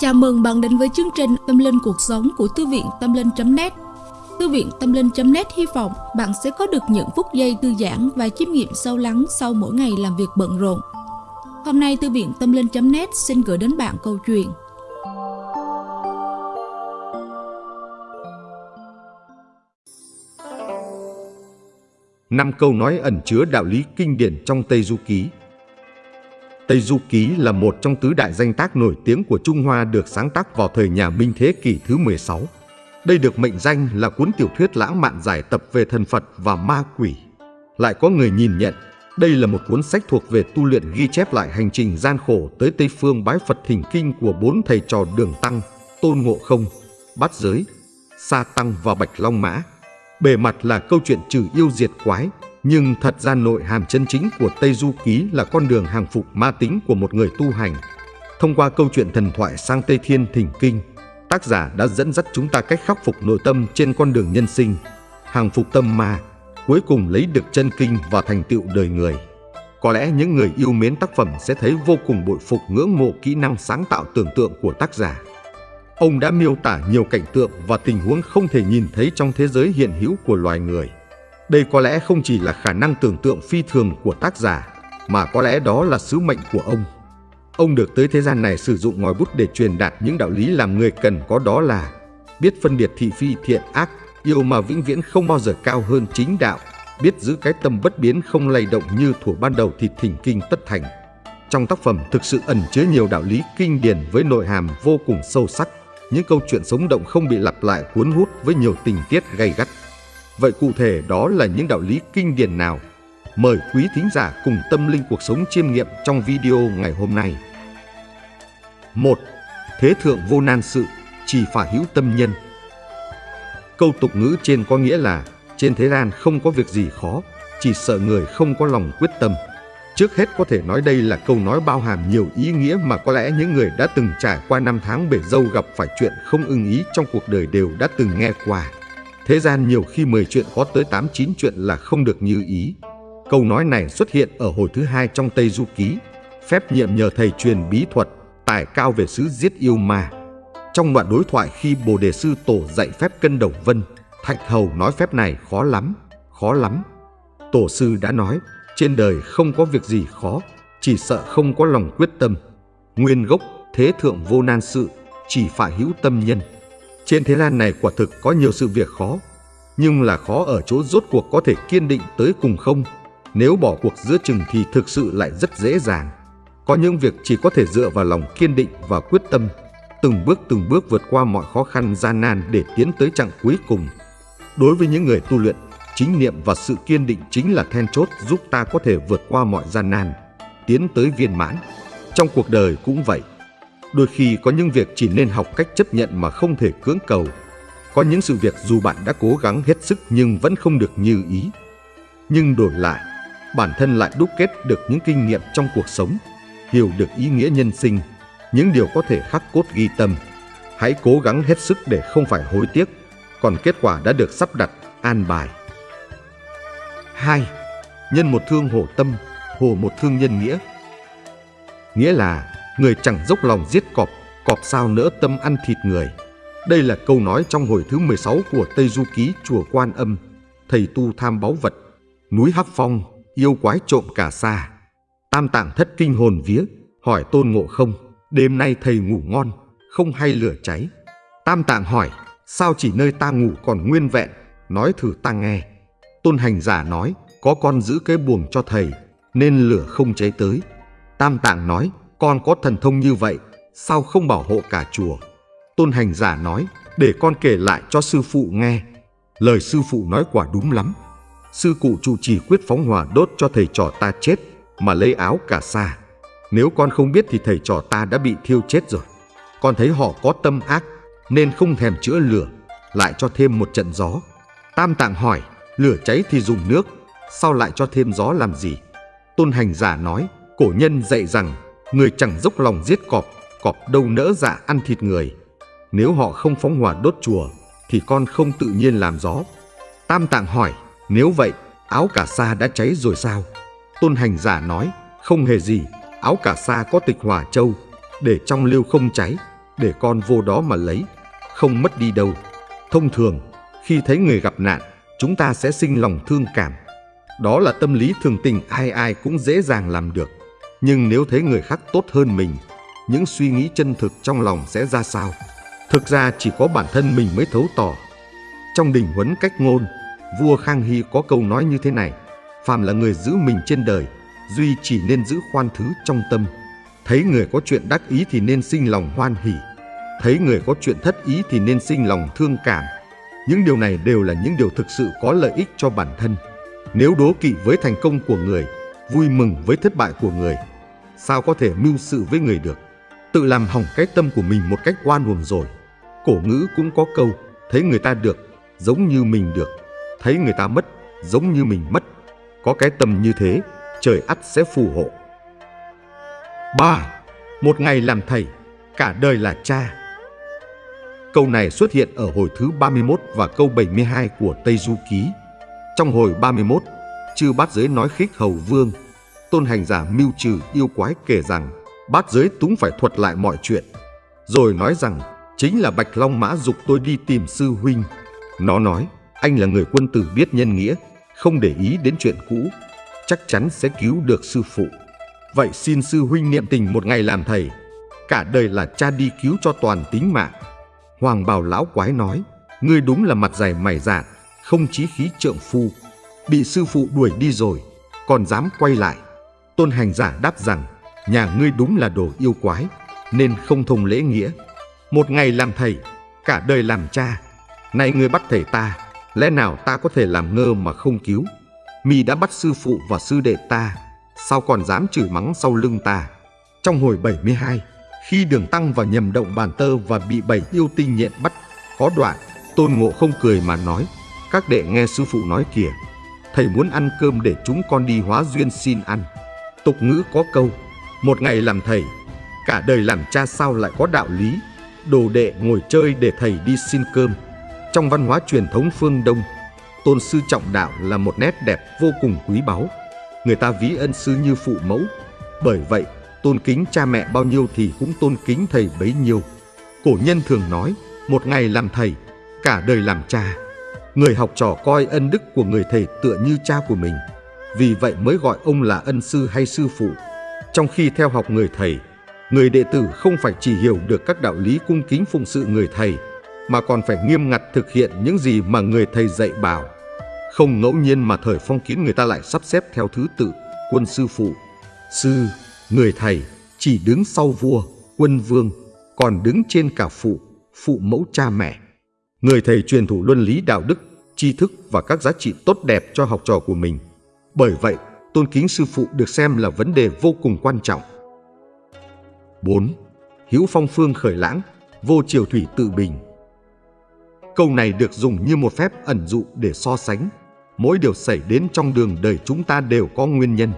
Chào mừng bạn đến với chương trình Tâm Linh Cuộc Sống của Thư viện Tâm Linh.net Thư viện Tâm Linh.net hy vọng bạn sẽ có được những phút giây thư giãn và chiêm nghiệm sâu lắng sau mỗi ngày làm việc bận rộn. Hôm nay, Thư viện Tâm Linh.net xin gửi đến bạn câu chuyện. Năm câu nói ẩn chứa đạo lý kinh điển trong Tây Du Ký. Tây Du Ký là một trong tứ đại danh tác nổi tiếng của Trung Hoa được sáng tác vào thời nhà Minh thế kỷ thứ 16. Đây được mệnh danh là cuốn tiểu thuyết lãng mạn giải tập về thần Phật và ma quỷ. Lại có người nhìn nhận, đây là một cuốn sách thuộc về tu luyện ghi chép lại hành trình gian khổ tới Tây Phương bái Phật thỉnh kinh của bốn thầy trò Đường Tăng, Tôn Ngộ Không, Bát Giới, Sa Tăng và Bạch Long Mã. Bề mặt là câu chuyện trừ yêu diệt quái, nhưng thật ra nội hàm chân chính của Tây Du Ký là con đường hàng phục ma tính của một người tu hành. Thông qua câu chuyện thần thoại sang Tây Thiên Thỉnh Kinh, tác giả đã dẫn dắt chúng ta cách khắc phục nội tâm trên con đường nhân sinh, hàng phục tâm ma, cuối cùng lấy được chân kinh và thành tựu đời người. Có lẽ những người yêu mến tác phẩm sẽ thấy vô cùng bội phục ngưỡng mộ kỹ năng sáng tạo tưởng tượng của tác giả. Ông đã miêu tả nhiều cảnh tượng và tình huống không thể nhìn thấy trong thế giới hiện hữu của loài người. Đây có lẽ không chỉ là khả năng tưởng tượng phi thường của tác giả, mà có lẽ đó là sứ mệnh của ông. Ông được tới thế gian này sử dụng ngòi bút để truyền đạt những đạo lý làm người cần có đó là biết phân biệt thị phi thiện ác, yêu mà vĩnh viễn không bao giờ cao hơn chính đạo, biết giữ cái tâm bất biến không lay động như thủ ban đầu thì thỉnh kinh tất thành. Trong tác phẩm thực sự ẩn chứa nhiều đạo lý kinh điển với nội hàm vô cùng sâu sắc, những câu chuyện sống động không bị lặp lại cuốn hút với nhiều tình tiết gay gắt. Vậy cụ thể đó là những đạo lý kinh điển nào? Mời quý thính giả cùng tâm linh cuộc sống chiêm nghiệm trong video ngày hôm nay. 1. Thế thượng vô nan sự, chỉ phải hữu tâm nhân. Câu tục ngữ trên có nghĩa là trên thế gian không có việc gì khó, chỉ sợ người không có lòng quyết tâm. Trước hết có thể nói đây là câu nói bao hàm nhiều ý nghĩa mà có lẽ những người đã từng trải qua năm tháng bể dâu gặp phải chuyện không ưng ý trong cuộc đời đều đã từng nghe qua. Thế gian nhiều khi 10 chuyện có tới 8 9 chuyện là không được như ý. Câu nói này xuất hiện ở hồi thứ hai trong Tây Du Ký, phép nhiệm nhờ thầy truyền bí thuật, tài cao về sứ giết yêu ma. Trong đoạn đối thoại khi Bồ Đề Sư Tổ dạy phép cân đồng vân, Thạch Hầu nói phép này khó lắm, khó lắm. Tổ sư đã nói, trên đời không có việc gì khó, chỉ sợ không có lòng quyết tâm. Nguyên gốc thế thượng vô nan sự, chỉ phải hữu tâm nhân. Trên thế gian này quả thực có nhiều sự việc khó, nhưng là khó ở chỗ rốt cuộc có thể kiên định tới cùng không. Nếu bỏ cuộc giữa chừng thì thực sự lại rất dễ dàng. Có những việc chỉ có thể dựa vào lòng kiên định và quyết tâm, từng bước từng bước vượt qua mọi khó khăn gian nan để tiến tới chặng cuối cùng. Đối với những người tu luyện, chính niệm và sự kiên định chính là then chốt giúp ta có thể vượt qua mọi gian nan, tiến tới viên mãn. Trong cuộc đời cũng vậy. Đôi khi có những việc chỉ nên học cách chấp nhận mà không thể cưỡng cầu. Có những sự việc dù bạn đã cố gắng hết sức nhưng vẫn không được như ý. Nhưng đổi lại, bản thân lại đúc kết được những kinh nghiệm trong cuộc sống, hiểu được ý nghĩa nhân sinh, những điều có thể khắc cốt ghi tâm. Hãy cố gắng hết sức để không phải hối tiếc, còn kết quả đã được sắp đặt, an bài. 2. Nhân một thương hổ tâm, hồ một thương nhân nghĩa. Nghĩa là người chẳng dốc lòng giết cọp, cọp sao nỡ tâm ăn thịt người. Đây là câu nói trong hồi thứ 16 của Tây Du Ký Chùa Quan Âm, thầy tu tham báu vật, núi Hắc Phong, yêu quái trộm cả xa. Tam tạng thất kinh hồn vía, hỏi tôn ngộ không, đêm nay thầy ngủ ngon, không hay lửa cháy. Tam tạng hỏi, sao chỉ nơi ta ngủ còn nguyên vẹn, nói thử ta nghe. Tôn hành giả nói, có con giữ cái buồng cho thầy, nên lửa không cháy tới. Tam tạng nói, con có thần thông như vậy, sao không bảo hộ cả chùa? Tôn hành giả nói, để con kể lại cho sư phụ nghe. Lời sư phụ nói quả đúng lắm. Sư cụ trụ trì quyết phóng hỏa đốt cho thầy trò ta chết, mà lấy áo cả xa. Nếu con không biết thì thầy trò ta đã bị thiêu chết rồi. Con thấy họ có tâm ác, nên không thèm chữa lửa, lại cho thêm một trận gió. Tam tạng hỏi, lửa cháy thì dùng nước, sao lại cho thêm gió làm gì? Tôn hành giả nói, cổ nhân dạy rằng Người chẳng dốc lòng giết cọp, cọp đâu nỡ dạ ăn thịt người. Nếu họ không phóng hỏa đốt chùa, thì con không tự nhiên làm gió. Tam Tạng hỏi, nếu vậy, áo cả sa đã cháy rồi sao? Tôn hành giả nói, không hề gì, áo cả sa có tịch hỏa châu, để trong liêu không cháy, để con vô đó mà lấy, không mất đi đâu. Thông thường, khi thấy người gặp nạn, chúng ta sẽ sinh lòng thương cảm. Đó là tâm lý thường tình ai ai cũng dễ dàng làm được. Nhưng nếu thấy người khác tốt hơn mình, những suy nghĩ chân thực trong lòng sẽ ra sao? Thực ra chỉ có bản thân mình mới thấu tỏ. Trong đình huấn cách ngôn, vua Khang Hy có câu nói như thế này, phàm là người giữ mình trên đời, duy chỉ nên giữ khoan thứ trong tâm. Thấy người có chuyện đắc ý thì nên sinh lòng hoan hỉ, thấy người có chuyện thất ý thì nên sinh lòng thương cảm. Những điều này đều là những điều thực sự có lợi ích cho bản thân. Nếu đố kỵ với thành công của người, vui mừng với thất bại của người, sao có thể mưu sự với người được? Tự làm hỏng cái tâm của mình một cách oan uổng rồi. Cổ ngữ cũng có câu, thấy người ta được, giống như mình được, thấy người ta mất, giống như mình mất. Có cái tâm như thế, trời ắt sẽ phù hộ. 3. Một ngày làm thầy, cả đời là cha. Câu này xuất hiện ở hồi thứ 31 và câu 72 của Tây Du Ký. Trong hồi 31, chư bát giới nói khích hầu vương, tôn hành giả mưu trừ yêu quái kể rằng bát giới túng phải thuật lại mọi chuyện. Rồi nói rằng chính là Bạch Long Mã dục tôi đi tìm sư huynh. Nó nói, anh là người quân tử biết nhân nghĩa, không để ý đến chuyện cũ, chắc chắn sẽ cứu được sư phụ. Vậy xin sư huynh niệm tình một ngày làm thầy, cả đời là cha đi cứu cho toàn tính mạng. Hoàng bào lão quái nói, ngươi đúng là mặt dày mày dạn, không chí khí trượng phu, bị sư phụ đuổi đi rồi, còn dám quay lại. Tôn hành giả đáp rằng, nhà ngươi đúng là đồ yêu quái, nên không thông lễ nghĩa. Một ngày làm thầy, cả đời làm cha. Nay ngươi bắt thầy ta, lẽ nào ta có thể làm ngơ mà không cứu? Mi đã bắt sư phụ và sư đệ ta, sao còn dám chửi mắng sau lưng ta? Trong hồi 72, khi đường tăng và nhầm động bàn tơ và bị bảy yêu tinh nhện bắt, có đoạn, tôn ngộ không cười mà nói, các đệ nghe sư phụ nói kìa, thầy muốn ăn cơm để chúng con đi hóa duyên xin ăn. Tục ngữ có câu, một ngày làm thầy, cả đời làm cha sao lại có đạo lý, đồ đệ ngồi chơi để thầy đi xin cơm. Trong văn hóa truyền thống phương Đông, tôn sư trọng đạo là một nét đẹp vô cùng quý báu. Người ta ví ân sư như phụ mẫu, bởi vậy tôn kính cha mẹ bao nhiêu thì cũng tôn kính thầy bấy nhiêu. Cổ nhân thường nói, một ngày làm thầy, cả đời làm cha. Người học trò coi ân đức của người thầy tựa như cha của mình, vì vậy mới gọi ông là ân sư hay sư phụ. Trong khi theo học người thầy, người đệ tử không phải chỉ hiểu được các đạo lý cung kính phụng sự người thầy, mà còn phải nghiêm ngặt thực hiện những gì mà người thầy dạy bảo. Không ngẫu nhiên mà thời phong kiến người ta lại sắp xếp theo thứ tự quân sư phụ, sư, người thầy chỉ đứng sau vua, quân vương, còn đứng trên cả phụ, phụ mẫu cha mẹ. Người thầy truyền thủ luân lý đạo đức, tri thức và các giá trị tốt đẹp cho học trò của mình. Bởi vậy, tôn kính sư phụ được xem là vấn đề vô cùng quan trọng. 4. hữu phong phương khởi lãng, vô triều thủy tự bình. Câu này được dùng như một phép ẩn dụ để so sánh. Mỗi điều xảy đến trong đường đời chúng ta đều có nguyên nhân.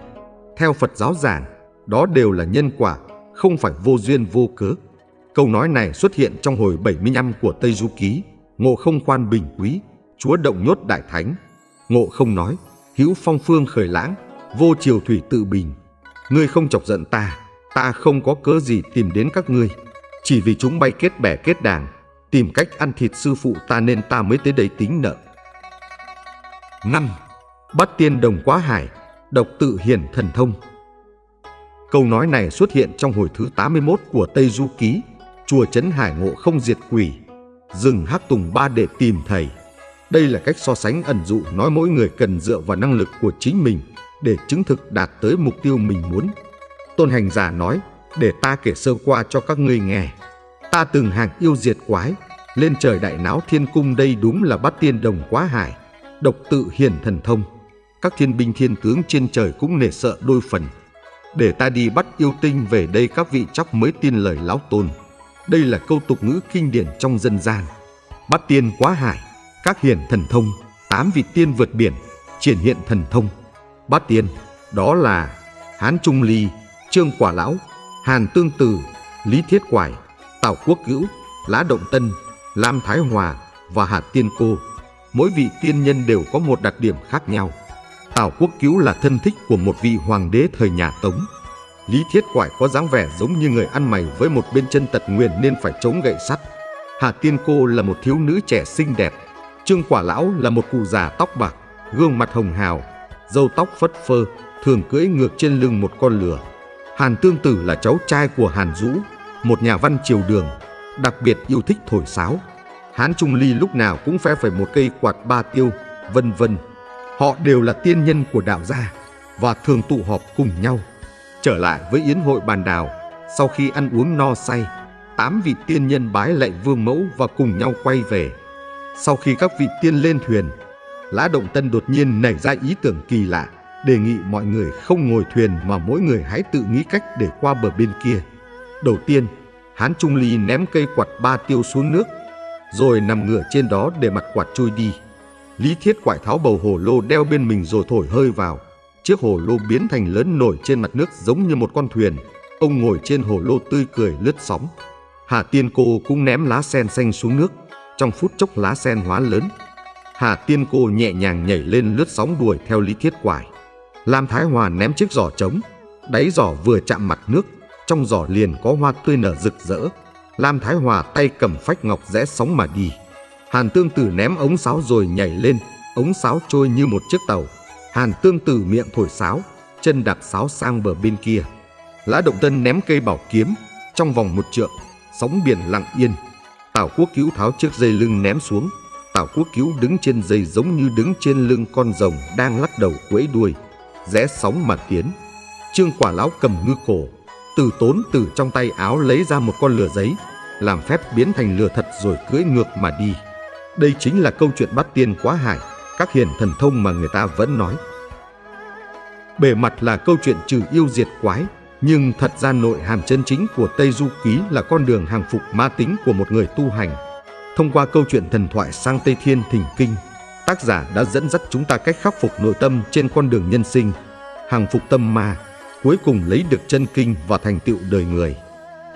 Theo Phật giáo giảng, đó đều là nhân quả, không phải vô duyên vô cớ. Câu nói này xuất hiện trong hồi 75 của Tây Du Ký, Ngộ không khoan bình quý, Chúa động nhốt đại thánh. Ngộ không nói, hữu phong phương khởi lãng, vô triều thủy tự bình. Ngươi không chọc giận ta, ta không có cớ gì tìm đến các ngươi. Chỉ vì chúng bay kết bè kết đảng tìm cách ăn thịt sư phụ ta nên ta mới tới đây tính nợ. 5. Bắt tiên đồng quá hải, độc tự hiển thần thông. Câu nói này xuất hiện trong hồi thứ 81 của Tây Du Ký, chùa Trấn Hải Ngộ không diệt quỷ, rừng hắc tùng ba để tìm thầy. Đây là cách so sánh ẩn dụ nói mỗi người cần dựa vào năng lực của chính mình để chứng thực đạt tới mục tiêu mình muốn. Tôn hành giả nói, để ta kể sơ qua cho các ngươi nghe. Ta từng hàng yêu diệt quái, lên trời đại náo thiên cung đây đúng là bắt tiên đồng quá hải, độc tự hiển thần thông. Các thiên binh thiên tướng trên trời cũng nể sợ đôi phần. Để ta đi bắt yêu tinh về đây các vị chóc mới tin lời lão tôn. Đây là câu tục ngữ kinh điển trong dân gian. Bắt tiên quá hải, các hiển thần thông, tám vị tiên vượt biển, triển hiện thần thông. Bát tiên, đó là Hán Trung Ly, Trương Quả Lão, Hàn Tương Từ, Lý Thiết Quải, Tào Quốc Cữu, lá Động Tân, Lam Thái Hòa và Hà Tiên Cô. Mỗi vị tiên nhân đều có một đặc điểm khác nhau. Tào Quốc Cứu là thân thích của một vị hoàng đế thời nhà Tống. Lý Thiết Quải có dáng vẻ giống như người ăn mày với một bên chân tật nguyền nên phải chống gậy sắt. Hà Tiên Cô là một thiếu nữ trẻ xinh đẹp. Trương Quả Lão là một cụ già tóc bạc, gương mặt hồng hào, râu tóc phất phơ, thường cưỡi ngược trên lưng một con lừa. Hàn Tương Tử là cháu trai của Hàn Dũ, một nhà văn triều đường, đặc biệt yêu thích thổi sáo. Hán Trung Ly lúc nào cũng phe phải một cây quạt ba tiêu, vân vân. Họ đều là tiên nhân của đạo gia và thường tụ họp cùng nhau. Trở lại với yến hội bàn đào, sau khi ăn uống no say, tám vị tiên nhân bái lạy vương mẫu và cùng nhau quay về. Sau khi các vị tiên lên thuyền, Lã Động Tân đột nhiên nảy ra ý tưởng kỳ lạ, đề nghị mọi người không ngồi thuyền mà mỗi người hãy tự nghĩ cách để qua bờ bên kia. Đầu tiên, Hán Trung Ly ném cây quạt ba tiêu xuống nước, rồi nằm ngửa trên đó để mặt quạt trôi đi. Lý Thiết quải tháo bầu hồ lô đeo bên mình rồi thổi hơi vào. Chiếc hồ lô biến thành lớn nổi trên mặt nước giống như một con thuyền. Ông ngồi trên hồ lô tươi cười lướt sóng. Hà Tiên Cô cũng ném lá sen xanh xuống nước. Trong phút chốc lá sen hóa lớn. Hà Tiên Cô nhẹ nhàng nhảy lên lướt sóng đuổi theo Lý Thiết Quải. Lam Thái Hòa ném chiếc giỏ trống. Đáy giỏ vừa chạm mặt nước, trong giỏ liền có hoa tươi nở rực rỡ. Lam Thái Hòa tay cầm phách ngọc rẽ sóng mà đi. Hàn Tương Tử ném ống sáo rồi nhảy lên, ống sáo trôi như một chiếc tàu. Hàn Tương Tử miệng thổi sáo, chân đạp sáo sang bờ bên kia. Lã Động Tân ném cây bảo kiếm, trong vòng một trượng, sóng biển lặng yên. Tào Quốc Cứu tháo chiếc dây lưng ném xuống. Tào Quốc Cứu đứng trên dây giống như đứng trên lưng con rồng đang lắc đầu quẫy đuôi, rẽ sóng mà tiến. Trương Quả Lão cầm ngư cổ, từ tốn từ trong tay áo lấy ra một con lửa giấy, làm phép biến thành lửa thật rồi cưỡi ngược mà đi. Đây chính là câu chuyện bắt tiên quá hải, các hiền thần thông mà người ta vẫn nói. Bề mặt là câu chuyện trừ yêu diệt quái, nhưng thật ra nội hàm chân chính của Tây Du Ký là con đường hàng phục ma tính của một người tu hành. Thông qua câu chuyện thần thoại sang Tây Thiên Thỉnh Kinh, tác giả đã dẫn dắt chúng ta cách khắc phục nội tâm trên con đường nhân sinh, hàng phục tâm ma, cuối cùng lấy được chân kinh và thành tựu đời người.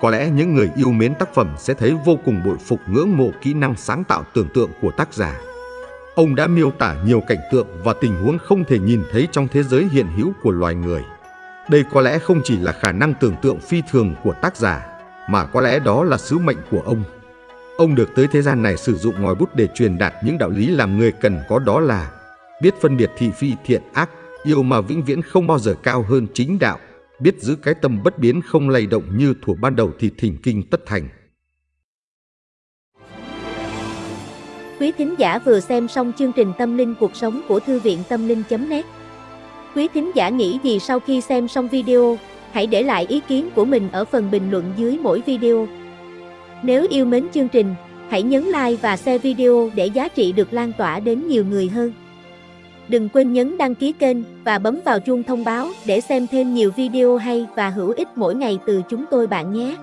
Có lẽ những người yêu mến tác phẩm sẽ thấy vô cùng bội phục ngưỡng mộ kỹ năng sáng tạo tưởng tượng của tác giả. Ông đã miêu tả nhiều cảnh tượng và tình huống không thể nhìn thấy trong thế giới hiện hữu của loài người. Đây có lẽ không chỉ là khả năng tưởng tượng phi thường của tác giả, mà có lẽ đó là sứ mệnh của ông. Ông được tới thế gian này sử dụng ngòi bút để truyền đạt những đạo lý làm người cần có đó là biết phân biệt thị phi thiện ác, yêu mà vĩnh viễn không bao giờ cao hơn chính đạo, biết giữ cái tâm bất biến không lay động như thuở ban đầu thì thỉnh kinh tất thành. Quý thính giả vừa xem xong chương trình Tâm linh cuộc sống của Thư viện Tâm linh.net Quý thính giả nghĩ gì sau khi xem xong video, hãy để lại ý kiến của mình ở phần bình luận dưới mỗi video. Nếu yêu mến chương trình, hãy nhấn like và share video để giá trị được lan tỏa đến nhiều người hơn. Đừng quên nhấn đăng ký kênh và bấm vào chuông thông báo để xem thêm nhiều video hay và hữu ích mỗi ngày từ chúng tôi bạn nhé.